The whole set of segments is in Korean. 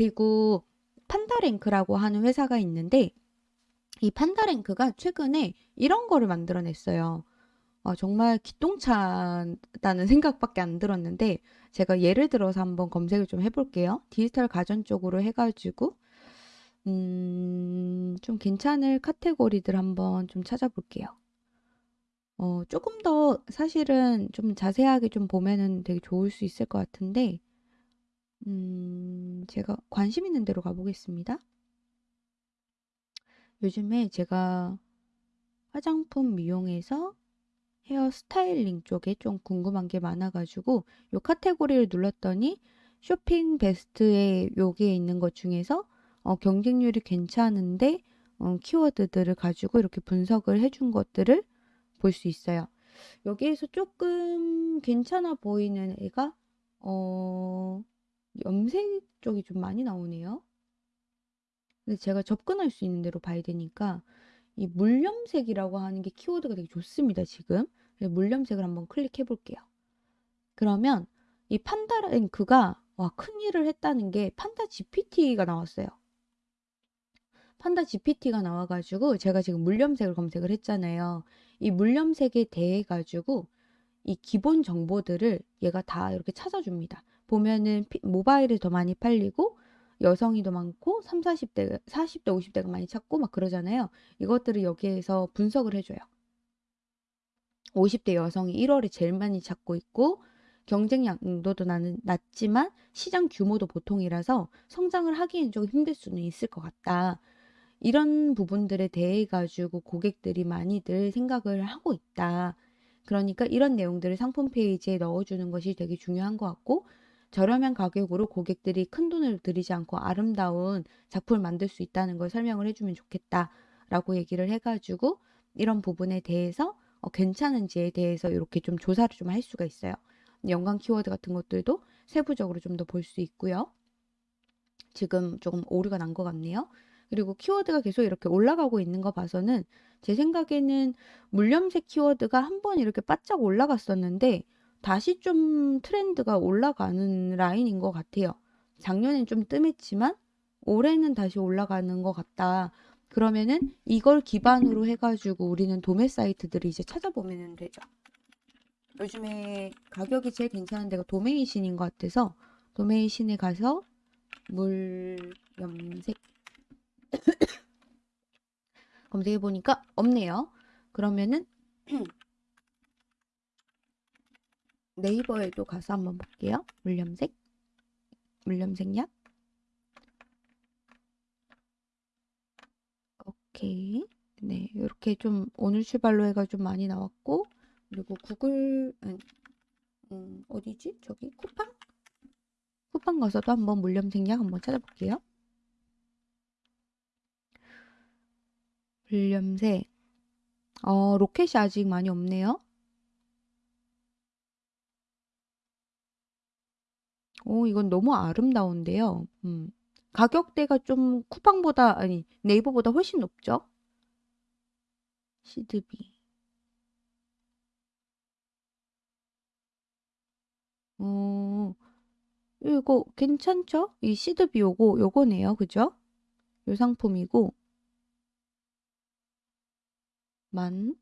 그리고 판다랭크라고 하는 회사가 있는데 이 판다랭크가 최근에 이런 거를 만들어냈어요. 어, 정말 기똥차다는 생각밖에 안 들었는데 제가 예를 들어서 한번 검색을 좀 해볼게요. 디지털 가전 쪽으로 해가지고 음, 좀 괜찮을 카테고리들 한번 좀 찾아볼게요. 어, 조금 더 사실은 좀 자세하게 좀 보면은 되게 좋을 수 있을 것 같은데 음, 제가 관심 있는 대로 가보겠습니다. 요즘에 제가 화장품 미용에서 헤어 스타일링 쪽에 좀 궁금한 게 많아가지고 요 카테고리를 눌렀더니 쇼핑 베스트에 여기에 있는 것 중에서 어, 경쟁률이 괜찮은데 어, 키워드들을 가지고 이렇게 분석을 해준 것들을 볼 수 있어요. 여기에서 조금 괜찮아 보이는 애가 어, 염색 쪽이 좀 많이 나오네요. 근데 제가 접근할 수 있는 대로 봐야 되니까 이 물염색이라고 하는 게 키워드가 되게 좋습니다, 지금. 물염색을 한번 클릭해 볼게요. 그러면 이 판다 랭크가 와, 큰일을 했다는 게 판다 GPT가 나왔어요. 판다 GPT가 나와가지고 제가 지금 물염색을 검색을 했잖아요. 이 물염색에 대해 가지고 이 기본 정보들을 얘가 다 이렇게 찾아줍니다. 보면은 모바일이 더 많이 팔리고 여성이 더 많고 3, 40대, 40대, 50대가 많이 찾고 막 그러잖아요. 이것들을 여기에서 분석을 해줘요. 50대 여성이 1월에 제일 많이 찾고 있고 경쟁 양도도 나는 낮지만 시장 규모도 보통이라서 성장을 하기엔 좀 힘들 수는 있을 것 같다. 이런 부분들에 대해 가지고 고객들이 많이들 생각을 하고 있다. 그러니까 이런 내용들을 상품 페이지에 넣어주는 것이 되게 중요한 것 같고 저렴한 가격으로 고객들이 큰 돈을 들이지 않고 아름다운 작품을 만들 수 있다는 걸 설명을 해주면 좋겠다라고 얘기를 해가지고 이런 부분에 대해서 어, 괜찮은지에 대해서 이렇게 좀 조사를 좀 할 수가 있어요. 연관 키워드 같은 것들도 세부적으로 좀 더 볼 수 있고요. 지금 조금 오류가 난 것 같네요. 그리고 키워드가 계속 이렇게 올라가고 있는 거 봐서는 제 생각에는 물염색 키워드가 한 번 이렇게 바짝 올라갔었는데 다시 좀 트렌드가 올라가는 라인인 것 같아요. 작년엔 좀 뜸했지만 올해는 다시 올라가는 것 같다. 그러면은 이걸 기반으로 해가지고 우리는 도매 사이트들을 이제 찾아보면 되죠. 요즘에 가격이 제일 괜찮은 데가 도메이신인 것 같아서 도메이신에 가서 물 염색 검색해 보니까 없네요. 그러면은 네이버에도 가서 한번 볼게요. 물염색 물염색 약 오케이 네 이렇게 좀 오늘 출발로 해가 좀 많이 나왔고 그리고 구글 음, 음, 어디지 저기 쿠팡 쿠팡 가서도 한번 물염색 약 한번 찾아볼게요. 물염색 어 로켓이 아직 많이 없네요. 오, 이건 너무 아름다운데요. 음. 가격대가 좀 쿠팡보다, 아니, 네이버보다 훨씬 높죠? 시드비. 어, 이거 괜찮죠? 이 시드비 요거, 요거네요. 그죠? 요 상품이고. 만.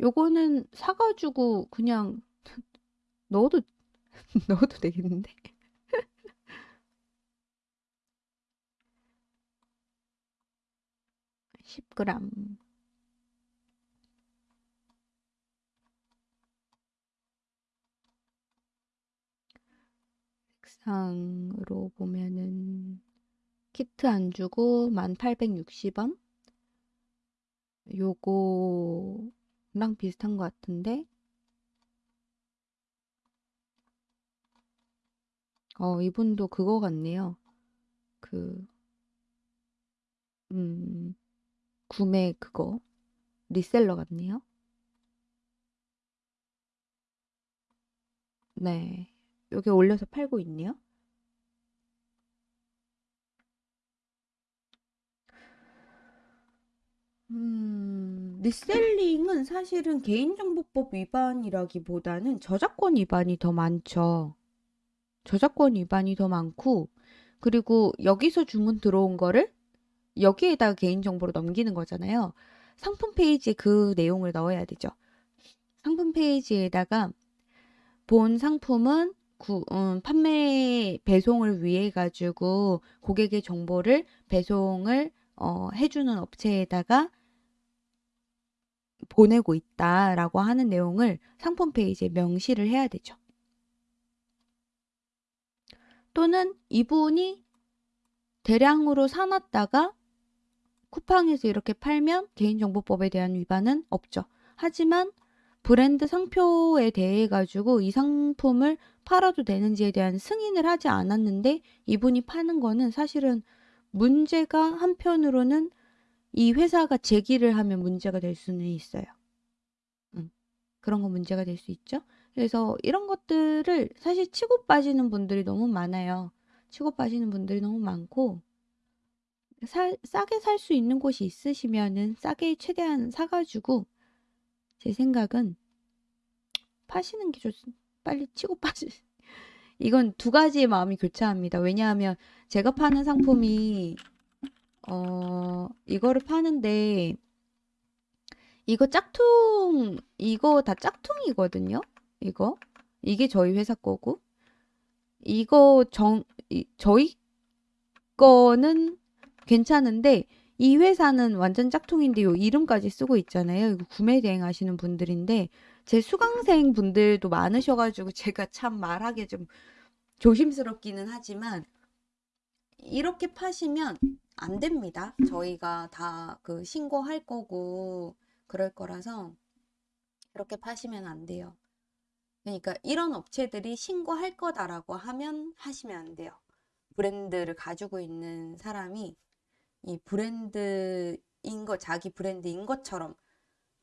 요거는 사가지고 그냥 넣어도 넣어도 되겠는데? 10g 색상으로 보면은 키트 안 주고 1860원? 요거랑 비슷한 것 같은데 어, 이분도 그거 같네요. 그, 음, 구매 그거, 리셀러 같네요. 네. 여기 올려서 팔고 있네요. 음, 리셀링은 사실은 개인정보법 위반이라기보다는 저작권 위반이 더 많죠. 저작권 위반이 더 많고 그리고 여기서 주문 들어온 거를 여기에다가 개인정보로 넘기는 거잖아요. 상품 페이지에 그 내용을 넣어야 되죠. 상품 페이지에다가 본 상품은 구, 음, 판매 배송을 위해 가지고 고객의 정보를 배송을 어, 해주는 업체에다가 보내고 있다라고 하는 내용을 상품 페이지에 명시를 해야 되죠. 또는 이분이 대량으로 사놨다가 쿠팡에서 이렇게 팔면 개인정보법에 대한 위반은 없죠. 하지만 브랜드 상표에 대해 가지고 이 상품을 팔아도 되는지에 대한 승인을 하지 않았는데 이분이 파는 거는 사실은 문제가 한편으로는 이 회사가 제기를 하면 문제가 될 수는 있어요. 음, 그런 거 문제가 될 수 있죠. 그래서 이런 것들을 사실 치고 빠지는 분들이 너무 많아요. 치고 빠지는 분들이 너무 많고 살, 싸게 살 수 있는 곳이 있으시면은 싸게 최대한 사가지고 제 생각은 파시는 게 좋습니다. 빨리 치고 빠지. 이건 두 가지의 마음이 교차합니다. 왜냐하면 제가 파는 상품이 어 이거를 파는데 이거 짝퉁 이거 다 짝퉁이거든요. 이거 이게 저희 회사 거고 이거 정 이, 저희 거는 괜찮은데 이 회사는 완전 짝퉁인데 요 이름까지 쓰고 있잖아요. 이거 구매 대행 하시는 분들인데 제 수강생 분들도 많으셔가지고 제가 참 말하기 좀 조심스럽기는 하지만 이렇게 파시면 안 됩니다. 저희가 다 그 신고할 거고 그럴 거라서 그렇게 파시면 안 돼요. 그러니까 이런 업체들이 신고할 거다라고 하면 하시면 안 돼요. 브랜드를 가지고 있는 사람이 이 브랜드인 거, 자기 브랜드인 것처럼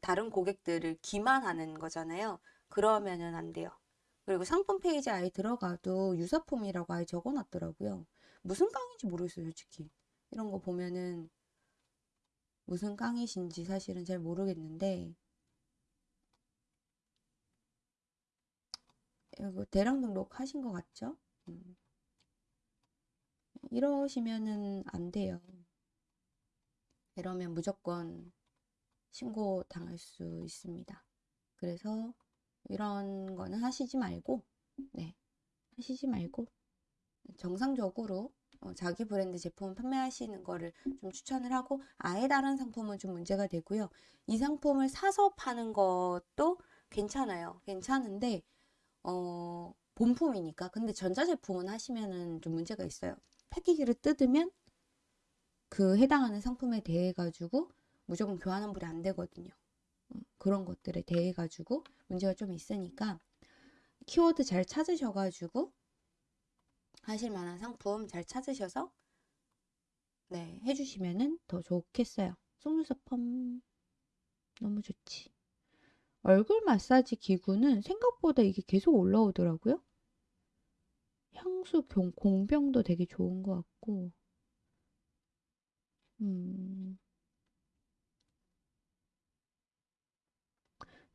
다른 고객들을 기만하는 거잖아요. 그러면은 안 돼요. 그리고 상품 페이지 아예 들어가도 유사품이라고 아예 적어놨더라고요. 무슨 깡인지 모르겠어요, 솔직히. 이런 거 보면은 무슨 깡이신지 사실은 잘 모르겠는데 이거 대량 등록하신 것 같죠? 음. 이러시면은 안 돼요. 이러면 무조건 신고 당할 수 있습니다. 그래서 이런 거는 하시지 말고, 네, 하시지 말고 정상적으로 어, 자기 브랜드 제품 판매하시는 거를 좀 추천을 하고 아예 다른 상품은 좀 문제가 되고요. 이 상품을 사서 파는 것도 괜찮아요. 괜찮은데 어, 본품이니까. 근데 전자제품은 하시면은 좀 문제가 있어요. 패키지를 뜯으면 그 해당하는 상품에 대해 가지고 무조건 교환 환불이 안 되거든요. 음, 그런 것들에 대해 가지고 문제가 좀 있으니까 키워드 잘 찾으셔 가지고 하실 만한 상품 잘 찾으셔서 네 해주시면은 더 좋겠어요. 속눈썹 펌 너무 좋지. 얼굴 마사지 기구는 생각보다 이게 계속 올라오더라고요. 향수 공병도 되게 좋은 것 같고 음.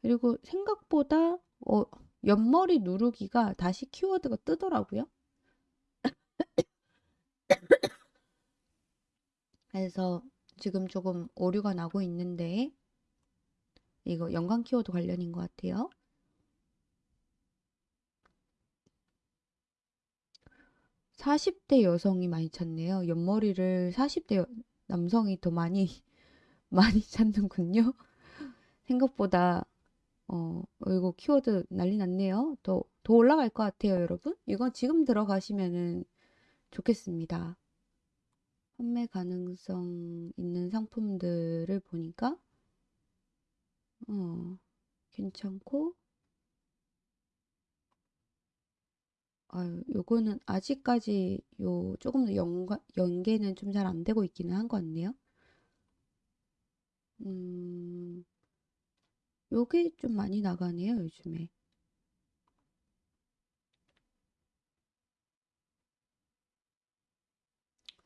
그리고 생각보다 어, 옆머리 누르기가 다시 키워드가 뜨더라고요. 그래서 지금 조금 오류가 나고 있는데 이거 연관 키워드 관련인 것 같아요. 40대 여성이 많이 찾네요. 옆머리를 40대 남성이 더 많이 많이 찾는군요. 생각보다 어 이거 키워드 난리 났네요. 더 더 올라갈 것 같아요, 여러분. 이거 지금 들어가시면은 좋겠습니다. 판매 가능성 있는 상품들을 보니까 어 괜찮고 아유, 요거는 아직까지 요 조금 더 연가, 연계는 좀 잘 안 되고 있기는 한 것 같네요. 음, 요게 좀 많이 나가네요, 요즘에.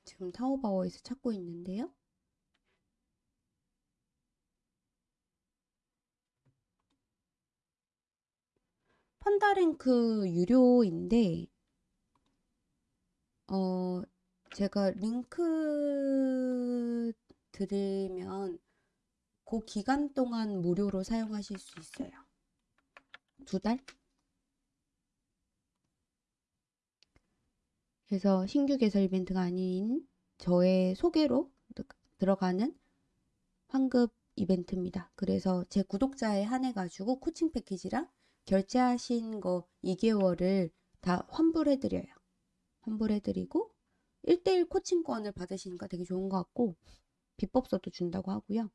지금 타오바오에서 찾고 있는데요. 판다랭크 유료인데 어 제가 링크 드리면 그 기간 동안 무료로 사용하실 수 있어요. 두 달? 그래서 신규 개설 이벤트가 아닌 저의 소개로 드- 들어가는 환급 이벤트입니다. 그래서 제 구독자에 한해 가지고 코칭 패키지랑 결제하신 거 2개월을 다 환불해 드려요. 환불해 드리고 1대1 코칭권을 받으시니까 되게 좋은 것 같고 비법서도 준다고 하고요.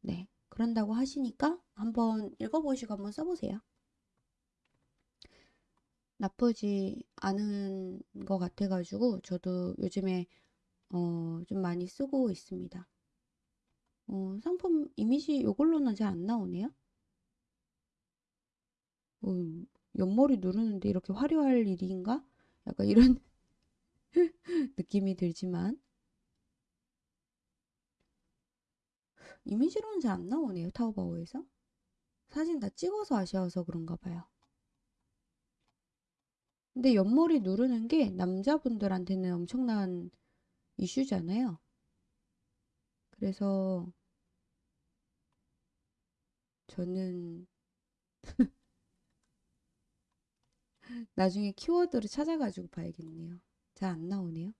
네. 그런다고 하시니까 한번 읽어보시고 한번 써보세요. 나쁘지 않은 것 같아가지고 저도 요즘에 어, 좀 많이 쓰고 있습니다. 어, 상품 이미지 이걸로는 잘 안 나오네요. 어, 옆머리 누르는데 이렇게 화려할 일인가? 약간 이런 느낌이 들지만 이미지로는 잘 안 나오네요. 타오바오에서. 사진 다 찍어서 아쉬워서 그런가 봐요. 근데 옆머리 누르는 게 남자분들한테는 엄청난 이슈잖아요. 그래서 저는 나중에 키워드를 찾아가지고 봐야겠네요. 잘 안 나오네요.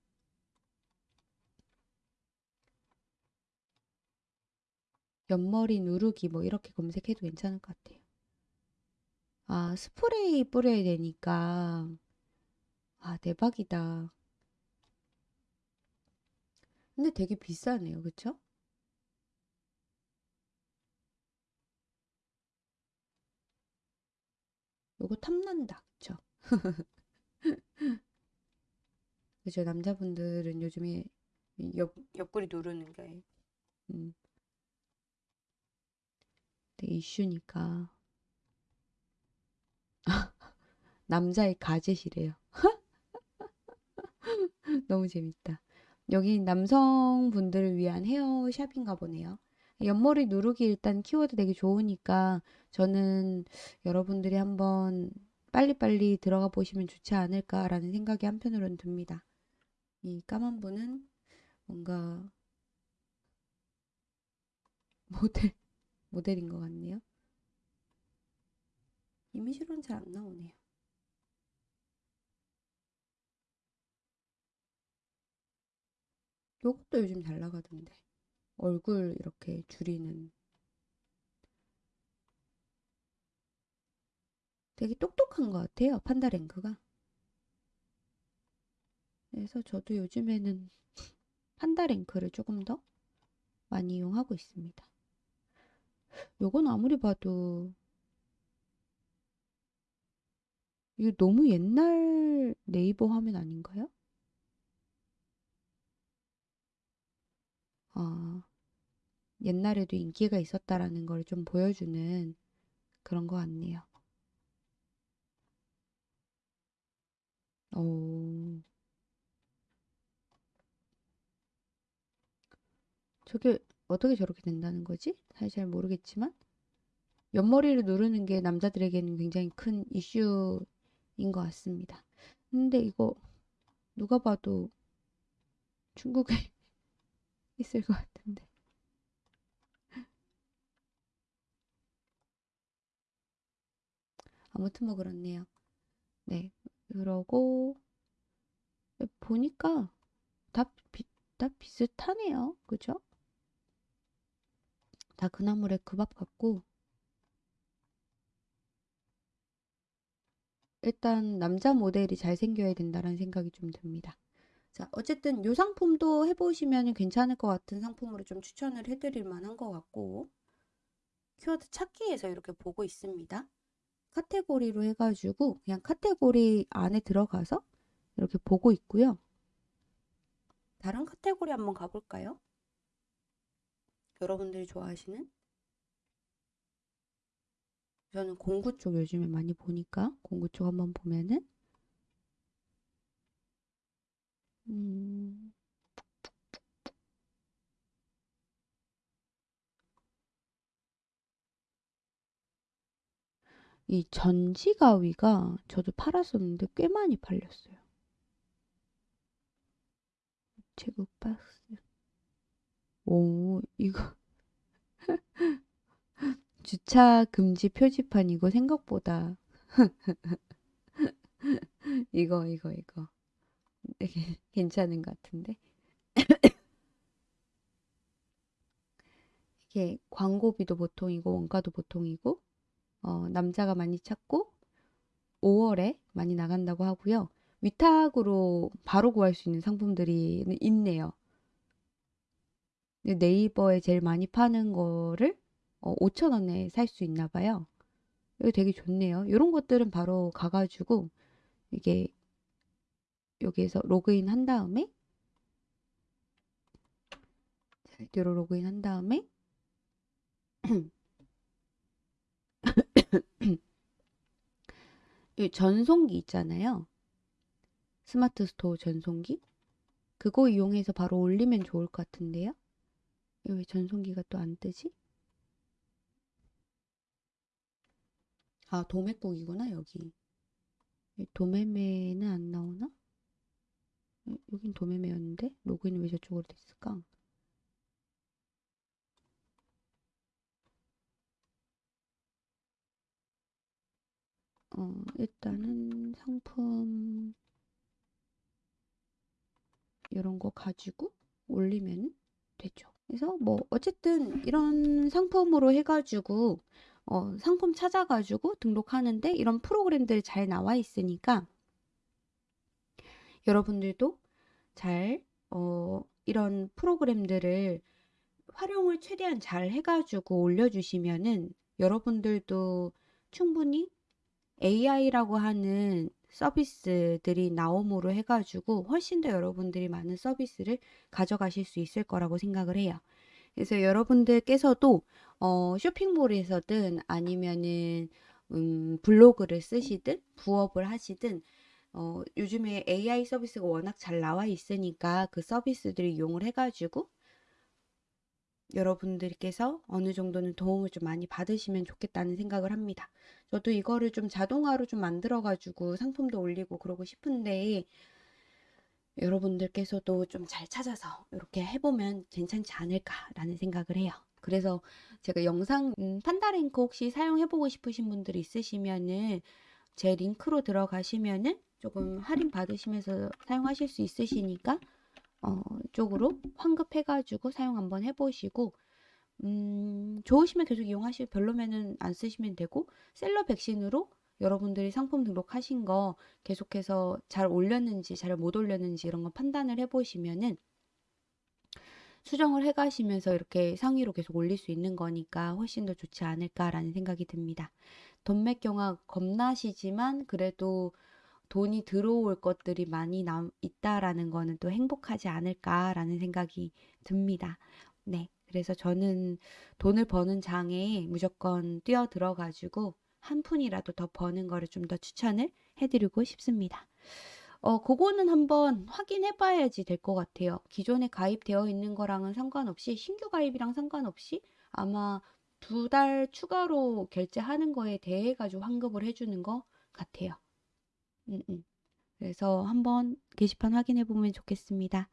옆머리 누르기 뭐 이렇게 검색해도 괜찮을 것 같아요. 아, 스프레이 뿌려야 되니까. 아, 대박이다. 근데 되게 비싸네요. 그쵸? 요거 탐난다. 그죠? 남자분들은 요즘에 옆, 옆구리 누르는 게, 음, 되게 이슈니까. 남자의 가젯이래요. 너무 재밌다. 여기 남성분들을 위한 헤어샵인가 보네요. 옆머리 누르기 일단 키워드 되게 좋으니까 저는 여러분들이 한번 빨리빨리 들어가 보시면 좋지 않을까라는 생각이 한편으로는 듭니다. 이 까만 분은 뭔가 모델, 모델인 것 같네요. 이미지로는 잘 안 나오네요. 요것도 요즘 잘 나가던데. 얼굴 이렇게 줄이는. 되게 똑똑한 것 같아요. 판다랭크가. 그래서 저도 요즘에는 판다랭크를 조금 더 많이 이용하고 있습니다. 요건 아무리 봐도 이거 너무 옛날 네이버 화면 아닌가요? 아, 옛날에도 인기가 있었다라는 걸 좀 보여주는 그런 것 같네요. 오, 저게 어떻게 저렇게 된다는 거지? 사실 잘 모르겠지만 옆머리를 누르는 게 남자들에게는 굉장히 큰 이슈인 것 같습니다. 근데 이거 누가 봐도 중국에 있을 것 같은데. 아무튼 뭐 그렇네요. 네. 그러고 보니까 다, 비, 다 비슷하네요. 그죠? 다 그나물의 그밥 같고 일단 남자 모델이 잘생겨야 된다는 생각이 좀 듭니다. 자, 어쨌든 이 상품도 해보시면 괜찮을 것 같은 상품으로 좀 추천을 해드릴 만한 것 같고 키워드 찾기에서 이렇게 보고 있습니다. 카테고리로 해가지고 그냥 카테고리 안에 들어가서 이렇게 보고 있고요. 다른 카테고리 한번 가볼까요? 여러분들이 좋아하시는 저는 공구 쪽 요즘에 많이 보니까 공구 쪽 한번 보면은 음, 이 전지 가위가 저도 팔았었는데 꽤 많이 팔렸어요. 우체국 박스. 오, 이거. 주차 금지 표지판 이거 생각보다. 이거, 이거, 이거. 되게 괜찮은 것 같은데. 이게 광고비도 보통이고 원가도 보통이고 어, 남자가 많이 찾고 5월에 많이 나간다고 하고요. 위탁으로 바로 구할 수 있는 상품들이 있네요. 네이버에 제일 많이 파는 거를 어, 5,000원에 살 수 있나 봐요. 이거 되게 좋네요. 이런 것들은 바로 가가지고 이게 여기에서 로그인 한 다음에 뒤로 로그인 한 다음에 이 전송기 있잖아요. 스마트 스토어 전송기. 그거 이용해서 바로 올리면 좋을 것 같은데요. 왜 전송기가 또 안 뜨지? 아, 도매꾹이구나, 여기. 이 도매매는 안 나오나? 어, 여긴 도매매였는데? 로그인이 왜 저쪽으로 됐을까? 어, 일단은 상품 이런 거 가지고 올리면 되죠. 그래서 뭐 어쨌든 이런 상품으로 해가지고 어, 상품 찾아가지고 등록하는데 이런 프로그램들이 잘 나와 있으니까 여러분들도 잘 어, 이런 프로그램들을 활용을 최대한 잘 해가지고 올려주시면은 여러분들도 충분히 AI라고 하는 서비스들이 나옴으로 해가지고 훨씬 더 여러분들이 많은 서비스를 가져가실 수 있을 거라고 생각을 해요. 그래서 여러분들께서도 어, 쇼핑몰에서든 아니면은 음, 블로그를 쓰시든 부업을 하시든 어, 요즘에 AI 서비스가 워낙 잘 나와 있으니까 그 서비스들을 이용을 해가지고 여러분들께서 어느 정도는 도움을 좀 많이 받으시면 좋겠다는 생각을 합니다. 저도 이거를 좀 자동화로 좀 만들어가지고 상품도 올리고 그러고 싶은데 여러분들께서도 좀 잘 찾아서 이렇게 해보면 괜찮지 않을까라는 생각을 해요. 그래서 제가 영상 음, 판다랭크 혹시 사용해보고 싶으신 분들이 있으시면은 제 링크로 들어가시면은 조금 할인 받으시면서 사용하실 수 있으시니까 어, 쪽으로 환급해가지고 사용 한번 해보시고 음, 좋으시면 계속 이용하시고 별로면은 안 쓰시면 되고 셀러 백신으로 여러분들이 상품 등록하신 거 계속해서 잘 올렸는지 잘 못 올렸는지 이런 거 판단을 해보시면은 수정을 해가시면서 이렇게 상위로 계속 올릴 수 있는 거니까 훨씬 더 좋지 않을까라는 생각이 듭니다. 돈맥 경화 겁나시지만 그래도 돈이 들어올 것들이 많이 남, 있다라는 거는 또 행복하지 않을까라는 생각이 듭니다. 네. 그래서 저는 돈을 버는 장에 무조건 뛰어 들어 가지고 한 푼이라도 더 버는 거를 좀 더 추천을 해드리고 싶습니다. 어, 그거는 한번 확인해 봐야지 될 것 같아요. 기존에 가입되어 있는 거랑은 상관없이 신규 가입이랑 상관없이 아마 두 달 추가로 결제하는 거에 대해 가지고 환급을 해주는 것 같아요. 음, 음. 그래서 한번 게시판 확인해 보면 좋겠습니다.